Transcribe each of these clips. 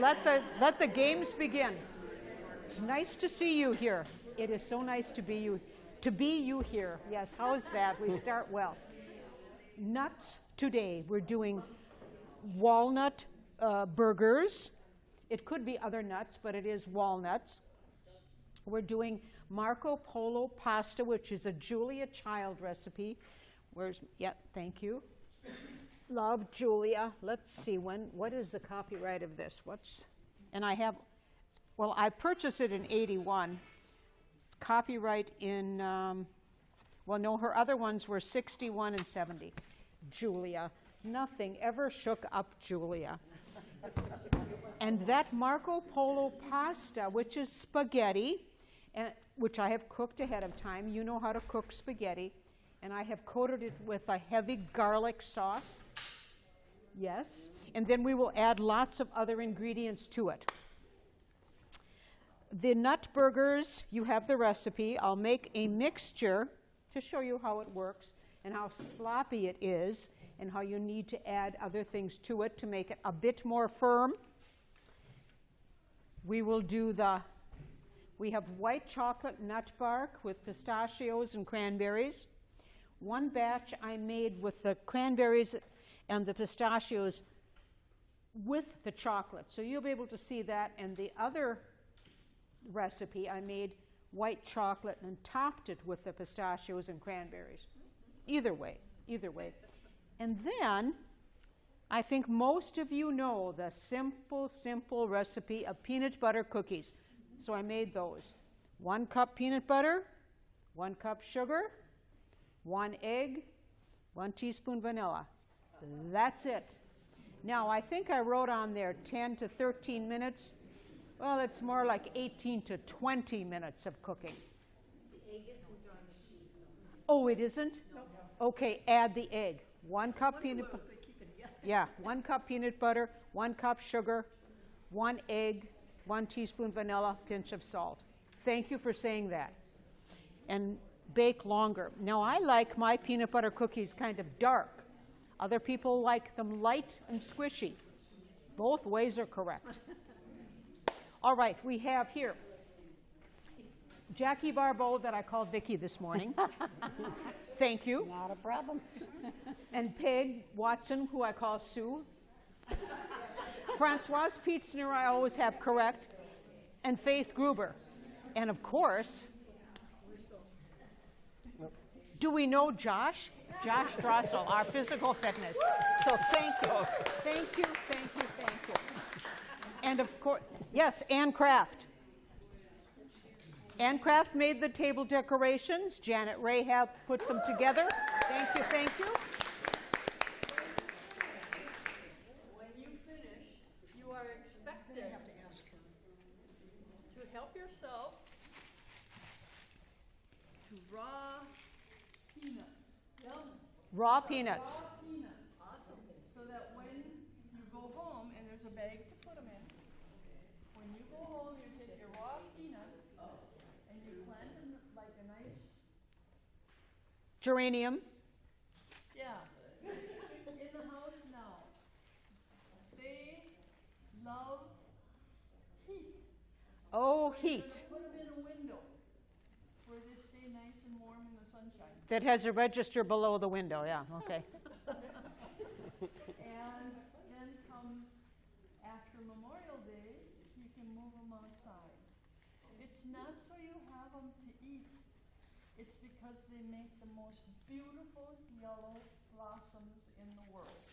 Let the, let the games begin. It's nice to see you here. It is so nice to be you, to be you here. Yes, how is that? We start well. Nuts today. We're doing walnut uh, burgers. It could be other nuts, but it is walnuts. We're doing Marco Polo pasta, which is a Julia Child recipe. Where's, yeah, thank you. Love Julia. Let's see, when, what is the copyright of this? What's, and I have, well, I purchased it in 81. It's copyright in, um, well, no, her other ones were 61 and 70. Julia. Nothing ever shook up Julia. and that Marco Polo pasta, which is spaghetti, and, which I have cooked ahead of time. You know how to cook spaghetti. And I have coated it with a heavy garlic sauce. Yes. And then we will add lots of other ingredients to it. The nut burgers, you have the recipe. I'll make a mixture to show you how it works and how sloppy it is and how you need to add other things to it to make it a bit more firm. We will do the, we have white chocolate nut bark with pistachios and cranberries. One batch I made with the cranberries and the pistachios with the chocolate. So you'll be able to see that. And the other recipe, I made white chocolate and topped it with the pistachios and cranberries. Either way, either way. And then I think most of you know the simple, simple recipe of peanut butter cookies. So I made those. One cup peanut butter, one cup sugar, one egg, one teaspoon vanilla. That's it. Now, I think I wrote on there 10 to 13 minutes. Well, it's more like 18 to 20 minutes of cooking. The egg isn't on the sheet. Oh, it isn't? Okay, add the egg. One cup peanut butter. Yeah, one cup peanut butter, one cup sugar, one egg, one teaspoon vanilla, pinch of salt. Thank you for saying that. And bake longer. Now, I like my peanut butter cookies kind of dark. Other people like them light and squishy. Both ways are correct. All right, we have here Jackie Barbeau that I called Vicki this morning. Thank you. Not a problem. And Peg Watson, who I call Sue. Francoise Pietzner, I always have correct. And Faith Gruber. And of course, do we know Josh? Josh Drossel, our physical fitness. So thank you. Thank you, thank you, thank you. And of course, yes, Ann Kraft. Ann Kraft made the table decorations. Janet Rahab put them together. Thank you, thank you. When you finish, you are expected to help yourself to raw peanuts. Raw peanuts. Raw peanuts. Awesome. So that when you go home, and there's a bag to put them in, when you go home, you take your raw peanuts and you plant them like a nice, Geranium. yeah, in the house now. They love heat. Oh, heat. Put them in a window where they stay nice and warm in the sunshine. That has a register below the window, yeah, okay. And then come after Memorial Day, you can move them outside. It's not so you have them to eat. It's because they make the most beautiful yellow blossoms in the world.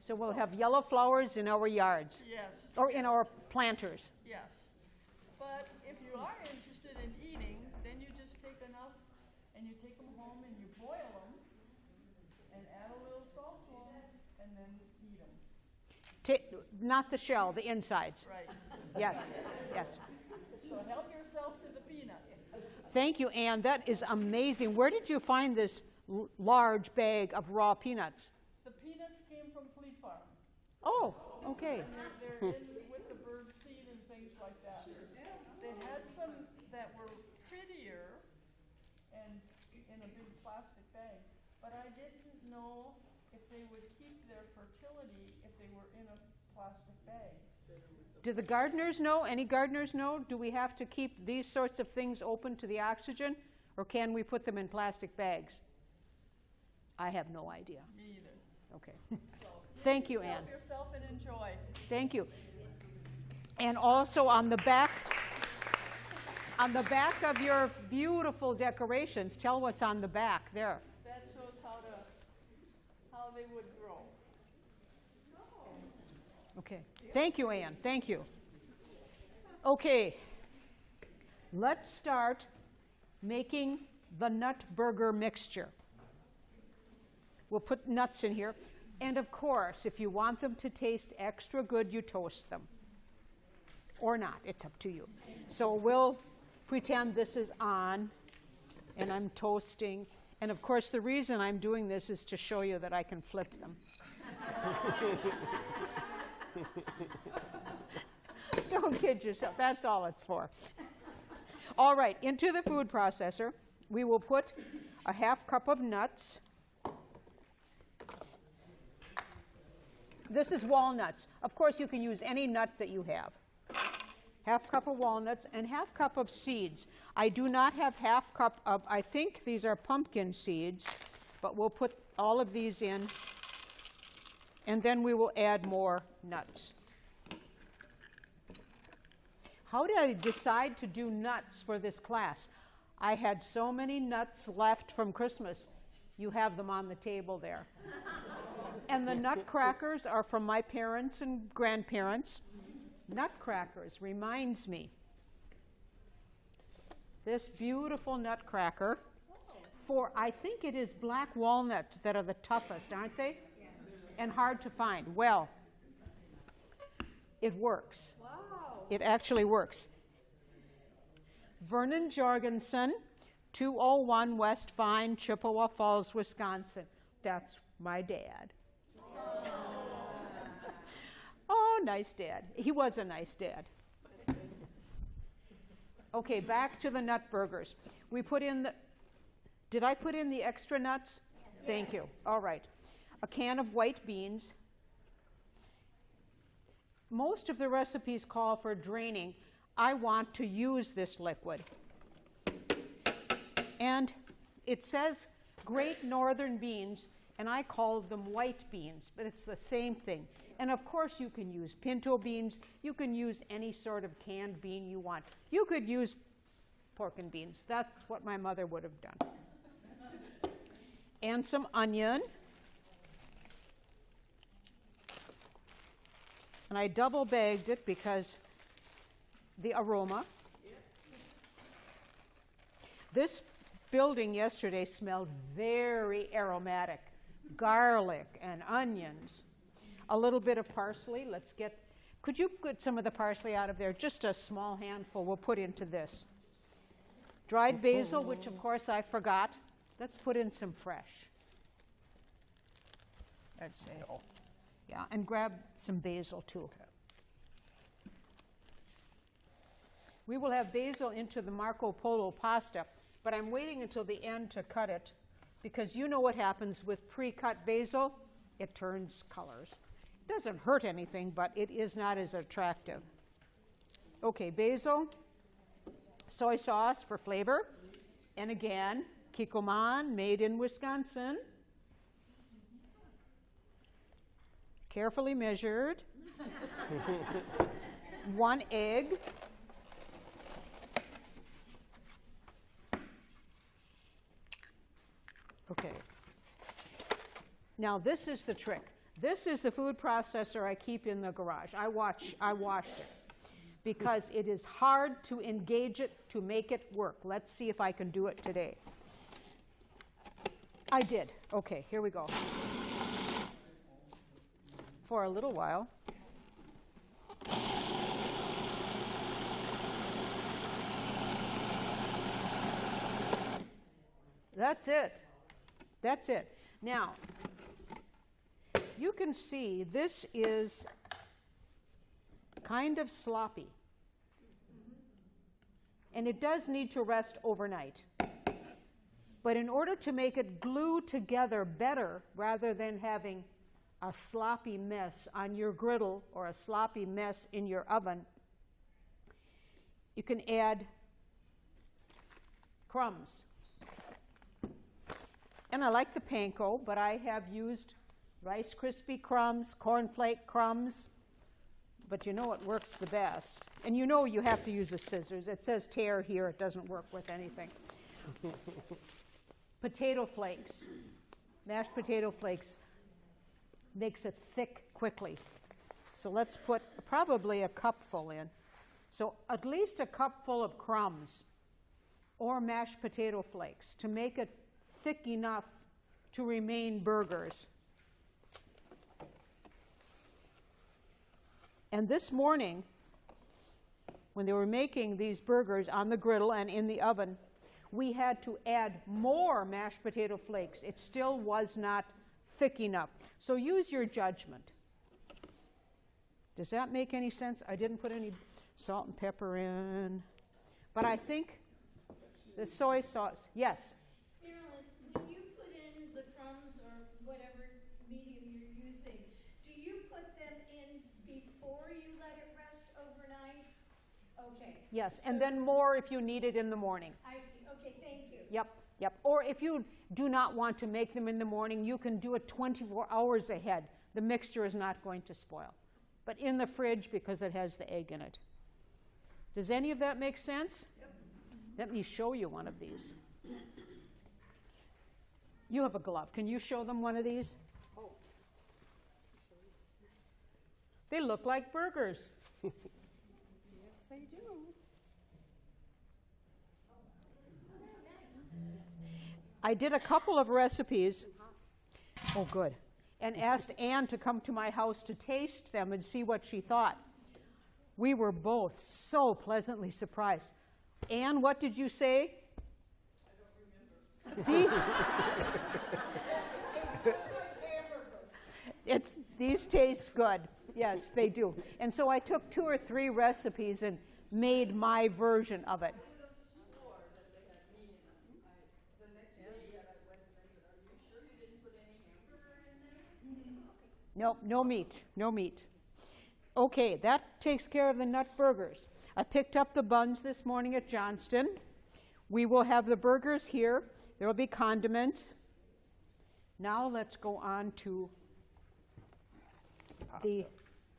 So we'll have yellow flowers in our yards, Yes. or in our planters. Yes. But if you are interested in and you take them home and you boil them and add a little salt to them and then eat them. Ta- not the shell, the insides. Right. Yes, yes. So help yourself to the peanuts. Thank you, Anne. That is amazing. Where did you find this l- large bag of raw peanuts? The peanuts came from Fleet Farm. Oh, okay. They're, they're in with the bird seed and things like that. They had some that were prettier and in a big plastic bag. But I didn't know if they would keep their fertility if they were in a plastic bag. Do the gardeners know? Any gardeners know? Do we have to keep these sorts of things open to the oxygen, or can we put them in plastic bags? I have no idea. Me either. Okay. Thank you, Ann. Help yourself and enjoy. Thank you. And also on the back, on the back of your beautiful decorations, tell what's on the back there. How to, how they would grow. Okay. Thank you, Anne. Thank you. Okay. Let's start making the nut burger mixture. We'll put nuts in here. And of course, if you want them to taste extra good, you toast them. Or not, it's up to you. So we'll pretend this is on and I'm toasting. And of course, the reason I'm doing this is to show you that I can flip them. Don't kid yourself. That's all it's for. All right, into the food processor, we will put a half cup of nuts. This is walnuts. Of course, you can use any nut that you have. Half cup of walnuts and half cup of seeds. I do not have half cup of, I think these are pumpkin seeds, but we'll put all of these in and then we will add more nuts. How did I decide to do nuts for this class? I had so many nuts left from Christmas. You have them on the table there. and the nutcrackers are from my parents and grandparents. Nutcrackers reminds me. This beautiful nutcracker for I think it is black walnut that are the toughest, aren't they? and hard to find. Well, it works. Wow. It actually works. Vernon Jorgensen, 201 West Vine, Chippewa Falls, Wisconsin. That's my dad. Nice dad. He was a nice dad. Okay, back to the nut burgers. We put in the. Did I put in the extra nuts? Thank you. All right a can of white beans. Most of the recipes call for draining. I want to use this liquid. And it says great northern beans, and I call them white beans, but it's the same thing. And of course, you can use pinto beans. You can use any sort of canned bean you want. You could use pork and beans. That's what my mother would have done. And some onion. And I double bagged it because the aroma. This building yesterday smelled very aromatic garlic and onions. A little bit of parsley. Let's get, could you get some of the parsley out of there? Just a small handful we'll put into this. Dried basil, which of course I forgot. Let's put in some fresh. I'd say. Yeah, and grab some basil too. We will have basil into the Marco Polo pasta, but I'm waiting until the end to cut it because you know what happens with pre-cut basil? It turns colors. Doesn't hurt anything, but it is not as attractive. Okay, basil, soy sauce for flavor, and again, Kikkoman, made in Wisconsin. carefully measured, one egg, okay. Now this is the trick. This is the food processor I keep in the garage. I watch, I washed it because it is hard to engage it to make it work. Let's see if I can do it today. I did. Okay, here we go for a little while. That's it. That's it. Now, you can see this is kind of sloppy. And it does need to rest overnight. But in order to make it glue together better, rather than having a sloppy mess on your griddle or a sloppy mess in your oven, you can add crumbs. And I like the panko, but I have used Rice Krispie crumbs, cornflake crumbs, but you know what works the best. And you know you have to use a scissors. It says tear here, it doesn't work with anything. potato flakes, mashed potato flakes, makes it thick quickly. So let's put probably a cupful in. So at least a cupful of crumbs or mashed potato flakes to make it thick enough to remain burgers. And this morning, when they were making these burgers on the griddle and in the oven, we had to add more mashed potato flakes. It still was not thick enough. So use your judgment. Does that make any sense? I didn't put any salt and pepper in. But I think the soy sauce, yes. Marilyn, when you put in the crumbs or whatever medium you're using, do you put them in before you let it rest overnight? Yes, and then more if you need it in the morning. I see, okay, thank you. Yep, yep. Or if you do not want to make them in the morning, you can do it 24 hours ahead. The mixture is not going to spoil. But in the fridge because it has the egg in it. Does any of that make sense? Yep. Let me show you one of these. You have a glove. Can you show them one of these? Oh. They look like burgers. Yes, they do. I did a couple of recipes. Oh, good. And asked Anne to come to my house to taste them and see what she thought. We were both so pleasantly surprised. Anne, what did you say? I don't remember. it's, these taste good. Yes, they do. And so I took two or three recipes and made my version of it. Nope, no meat, no meat. Okay, that takes care of the nut burgers. I picked up the buns this morning at Johnston. We will have the burgers here. There will be condiments. Now let's go on to the,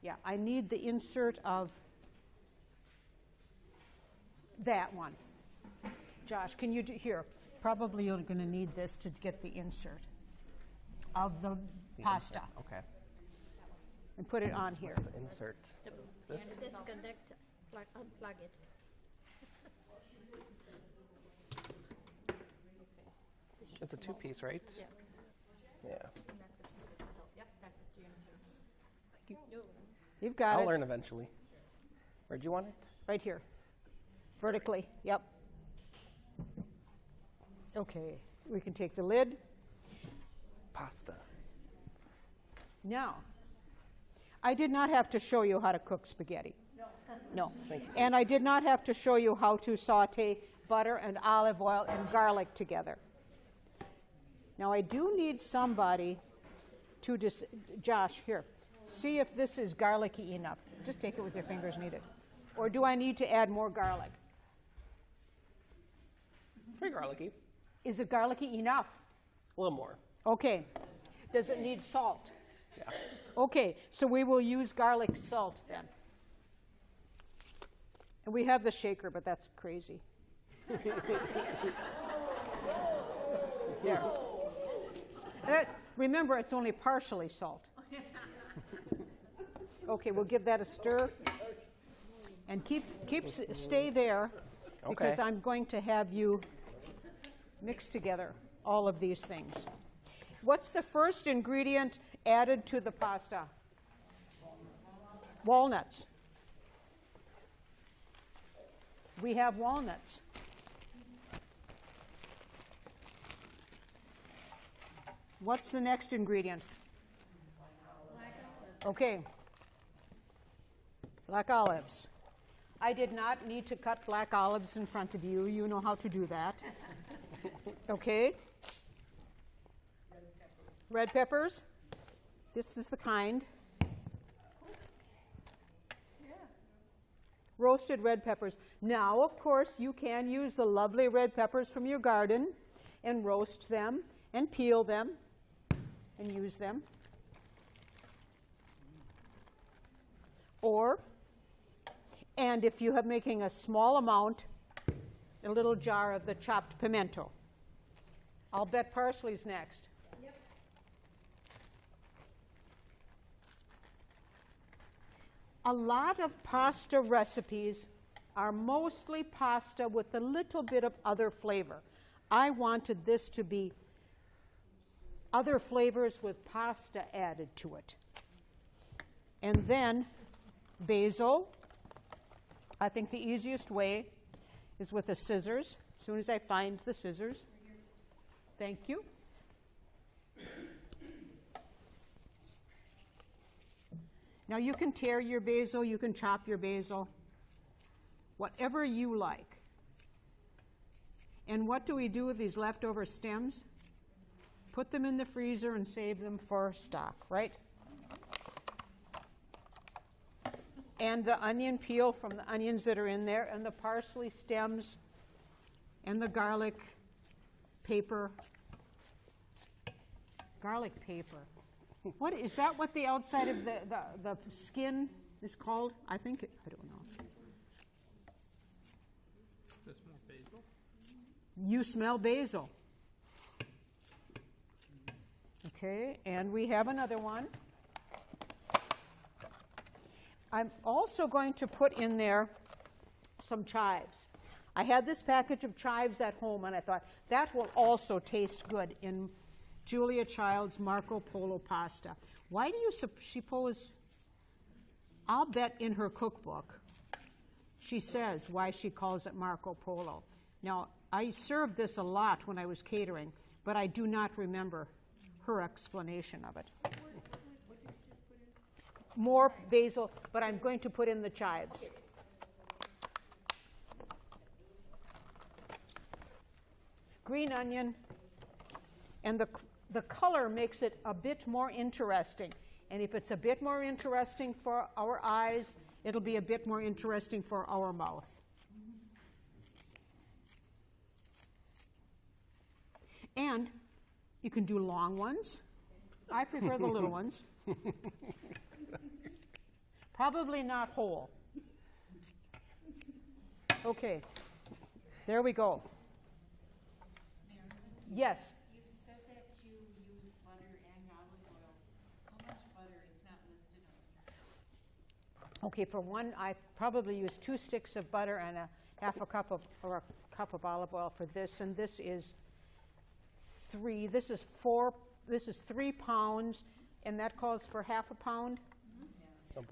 yeah, I need the insert of that one. Josh, can you do, here, probably you're going to need this to get the insert of the pasta Okay. And put it on here. What's the insert? This? Disconnect, plug, unplug it. It's a two-piece, right? Yeah. Yeah. You've got I'll it. learn eventually. Where'd you want it? Right here. Vertically, yep. Okay, we can take the lid. Pasta. Now, I did not have to show you how to cook spaghetti. No. Thank you. And I did not have to show you how to saute butter and olive oil and garlic together. Now, I do need somebody to dis- Josh, here. See if this is garlicky enough. Just take it with your fingers, knead it. Or do I need to add more garlic? Pretty garlicky. Is it garlicky enough? A little more. Okay. Does it need salt? Yeah. Okay, so we will use garlic salt then. And we have the shaker, but that's crazy. there. That- remember, it's only partially salt. Okay, we'll give that a stir. And keep, keep, stay there, because Okay. I'm going to have you mix together all of these things. What's the first ingredient added to the pasta? Walnuts. We have walnuts. What's the next ingredient? Okay. Black olives. I did not need to cut black olives in front of you. You know how to do that. Okay. Red peppers. This is the kind. Roasted red peppers. Now, of course, you can use the lovely red peppers from your garden and roast them and peel them and use them. Or, and if you have making a small amount, a little jar of the chopped pimento. I'll bet parsley's next. A lot of pasta recipes are mostly pasta with a little bit of other flavor. I wanted this to be other flavors with pasta added to it. And then basil. I think the easiest way is with the scissors. As soon as I find the scissors. Thank you. Now you can tear your basil, you can chop your basil, whatever you like. And what do we do with these leftover stems? Put them in the freezer and save them for stock, right? And the onion peel from the onions that are in there, and the parsley stems, and the garlic paper. Garlic paper. What is that? What the outside of the, the, the skin is called? I think it, I don't know. More basil? You smell basil. Okay, and we have another one. I'm also going to put in there some chives. I had this package of chives at home, and I thought that will also taste good in Julia Child's Marco Polo pasta. Why do you suppose? I'll bet in her cookbook she says why she calls it Marco Polo. Now, I served this a lot when I was catering, but I do not remember her explanation of it. More basil, but I'm going to put in the chives. Green onion, and the, the color makes it a bit more interesting. And if it's a bit more interesting for our eyes, it'll be a bit more interesting for our mouth. And you can do long ones. I prefer the little ones. Probably not whole. Okay, there we go. Yes. You said that you use butter and olive oil. How much butter? It's not listed on here. Okay, for one, I probably use two sticks of butter and a half a cup of, or a cup of olive oil for this, and this is three, this is four, this is three pounds, and that calls for half a pound?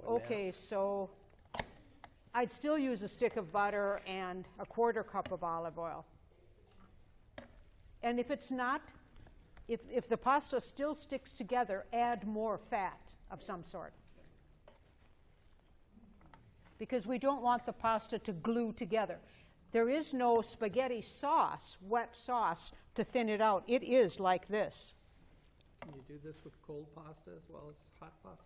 Okay, math. so I'd still use a stick of butter and a quarter cup of olive oil. And if it's not, if, if the pasta still sticks together, add more fat of some sort. Because we don't want the pasta to glue together. There is no spaghetti sauce, wet sauce, to thin it out. It is like this. Can you do this with cold pasta as well as hot pasta?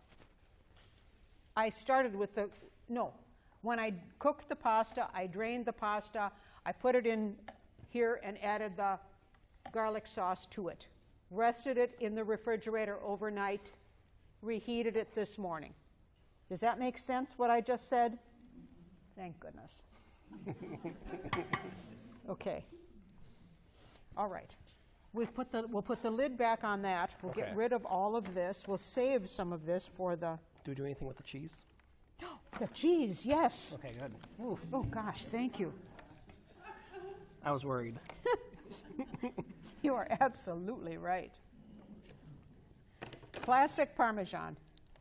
I started with the, no. When I cooked the pasta, I drained the pasta, I put it in here and added the garlic sauce to it. Rested it in the refrigerator overnight, reheated it this morning. Does that make sense, what I just said? Thank goodness. Okay. All right. We've put the, we'll put the lid back on that. We'll get rid of all of this. We'll save some of this for the, Do we do anything with the cheese? the cheese, yes. Okay, good. Oh, oh gosh, thank you. I was worried. You are absolutely right. Classic Parmesan.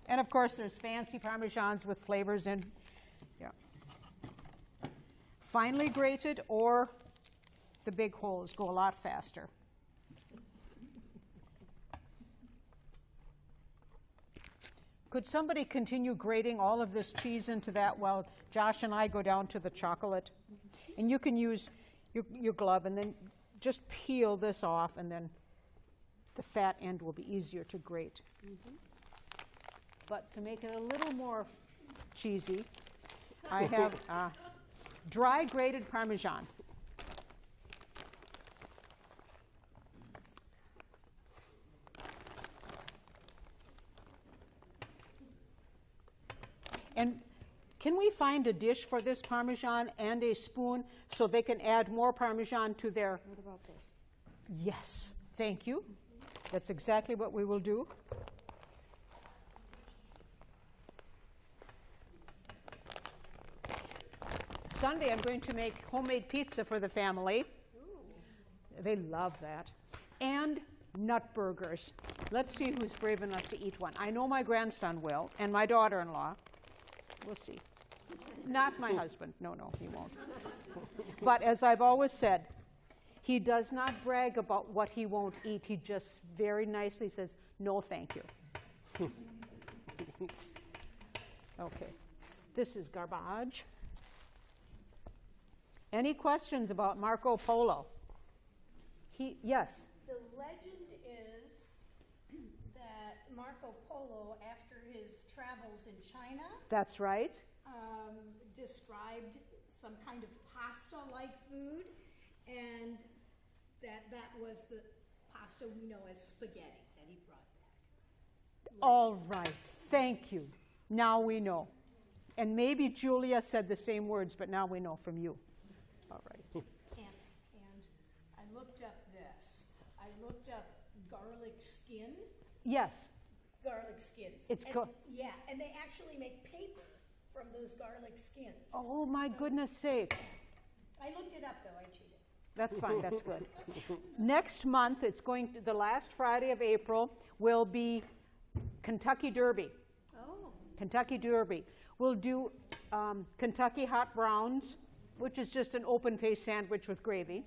And of course, there's fancy Parmesans with flavors in. Yeah. Finely grated or the big holes go a lot faster. Could somebody continue grating all of this cheese into that while Josh and I go down to the chocolate? And you can use your, your glove and then just peel this off and then the fat end will be easier to grate. Mm-hmm. But to make it a little more cheesy, I have uh, dry grated Parmesan. And can we find a dish for this Parmesan and a spoon so they can add more Parmesan to their? What about this? Yes, thank you. That's exactly what we will do. Sunday, I'm going to make homemade pizza for the family. They love that. And nut burgers. Let's see who's brave enough to eat one. I know my grandson will, and my daughter in law. We'll see. Not my husband. No, no, he won't. But as I've always said, he does not brag about what he won't eat. He just very nicely says, no, thank you. okay. This is garbage. Any questions about Marco Polo? He, yes. The legend is that Marco Polo, after his travels in China, That's right. um, described some kind of pasta-like food, and that that was the pasta we know as spaghetti that he brought back. All right. Thank you. Now we know. And maybe Julia said the same words, but now we know from you. All right. And, and I looked up this. I looked up garlic skin, Yes. garlic skins. It's And- Yeah, and they actually make paper from those garlic skins. Oh, my goodness sakes. I looked it up, though, I cheated. That's fine, that's good. Next month, it's going to, the last Friday of April will be Kentucky Derby. Oh. Kentucky Derby. We'll do um, Kentucky hot browns, which is just an open faced sandwich with gravy,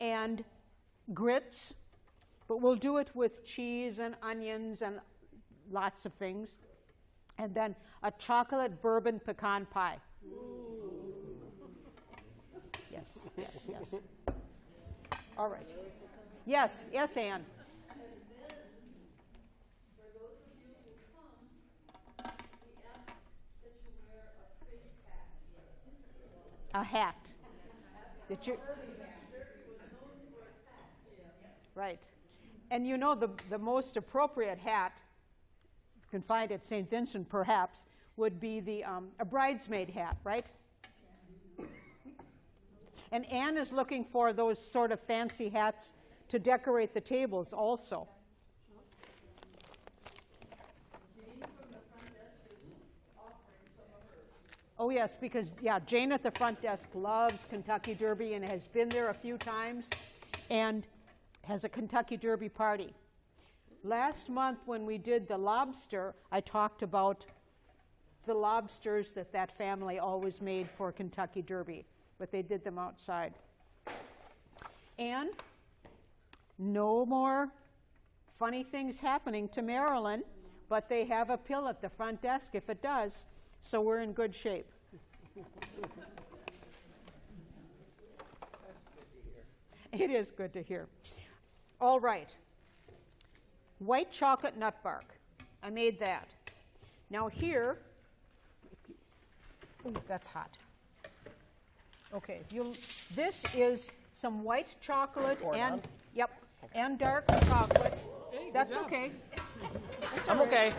and grits, but we'll do it with cheese and onions and lots of things. And then a chocolate bourbon pecan pie. Yes, yes, yes. All right. Yes, yes, Ann. A hat. That you, right. And you know, the, the most appropriate hat, you can find at St. Vincent perhaps, would be the, um, a bridesmaid hat, right? And Anne is looking for those sort of fancy hats to decorate the tables also. Oh, yes, because, yeah, Jane at the front desk loves Kentucky Derby and has been there a few times and has a Kentucky Derby party. Last month, when we did the lobster, I talked about the lobsters that that family always made for Kentucky Derby, but they did them outside. And no more funny things happening to Marilyn, but they have a pill at the front desk if it does, so we're in good shape. It is good to hear. All right. White chocolate nut bark. I made that. Now here, ooh, that's hot. Okay, you, this is some white chocolate and, yep, and dark chocolate. That's okay. That's I'm right. okay.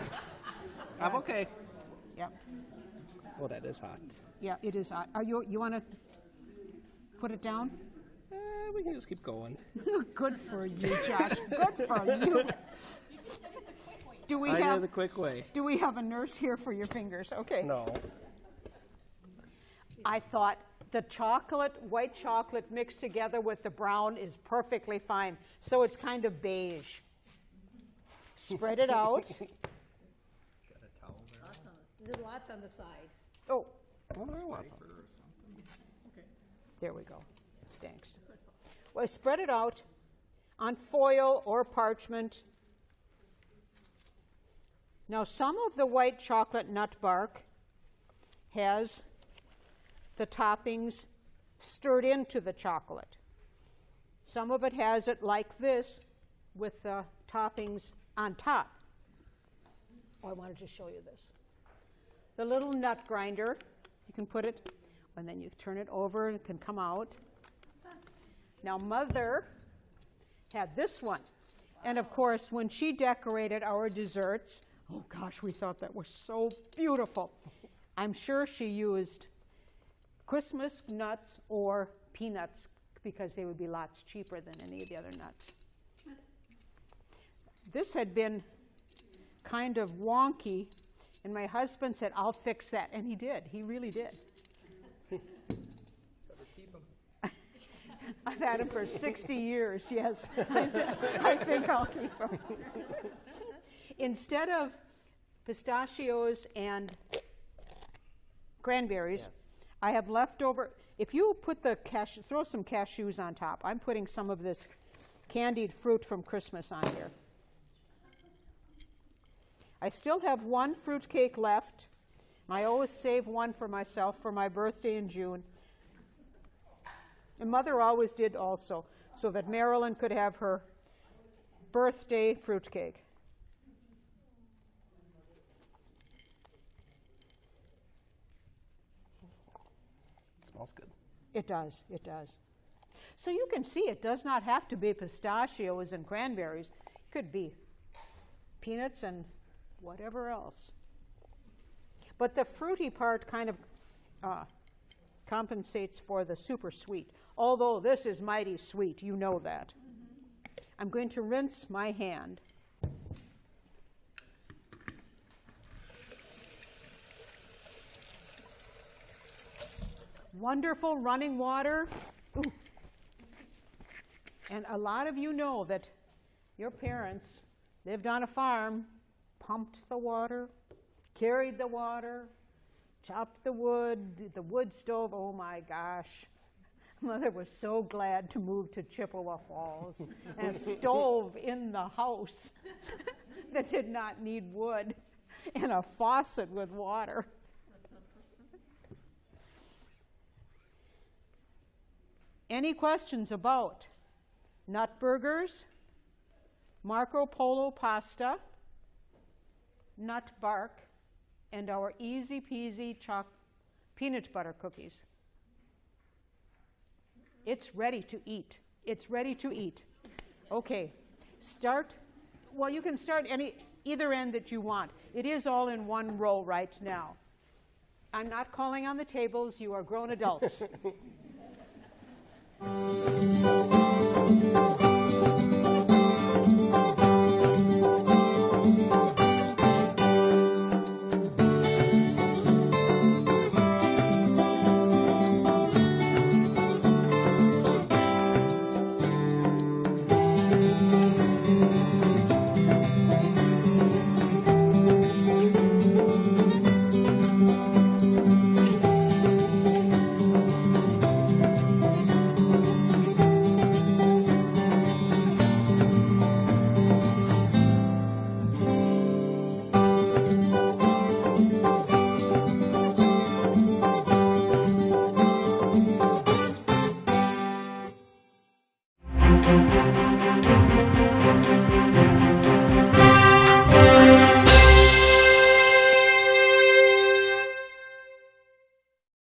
I'm okay. Yep, Oh, that is hot. yeah, it is hot. Are you, you want to put it down? Eh, we can just keep going. Good for you, Josh. Good for you. Do we I have, the quick way. do we have a nurse here for your fingers? Okay. No. I thought the chocolate, white chocolate mixed together with the brown is perfectly fine. So it's kind of beige. Spread it out. Got a towel. Awesome. There's lots on the side. Oh, Oh, I want some. there we go. Thanks. Well, spread it out on foil or parchment. Now, some of the white chocolate nut bark has the toppings stirred into the chocolate. Some of it has it like this with the toppings on top. Oh, I wanted to show you this. The little nut grinder, you can put it, and then you turn it over and it can come out. Now, Mother had this one. And of course, when she decorated our desserts, oh gosh, we thought that was so beautiful. I'm sure she used Christmas nuts or peanuts because they would be lots cheaper than any of the other nuts. This had been kind of wonky, and my husband said, I'll fix that. And he did. He really did. I've had them for 60 years, yes. I think I'll keep them. Instead of pistachios and cranberries, I have leftover. If you put the cash, throw some cashews on top. I'm putting some of this candied fruit from Christmas on here. I still have one fruit cake left. I always save one for myself for my birthday in June. And mother always did also, so that Marilyn could have her birthday fruitcake. It smells good. It does, it does. So you can see it does not have to be pistachios and cranberries. It could be peanuts and whatever else. But the fruity part kind of uh, compensates for the super sweet. Although this is mighty sweet, you know that. I'm going to rinse my hand. Wonderful running water. Ooh. And a lot of you know that your parents lived on a farm, pumped the water, carried the water, chopped the wood, the wood stove. Oh my gosh. Mother was so glad to move to Chippewa Falls and a stove in the house that did not need wood and a faucet with water. Any questions about nut burgers, Marco Polo pasta, nut bark, and our easy peasy choc- peanut butter cookies? It's ready to eat. It's ready to eat. Okay, start. Well, you can start any either end that you want. It is all in one row right now. I'm not calling on the tables. You are grown adults.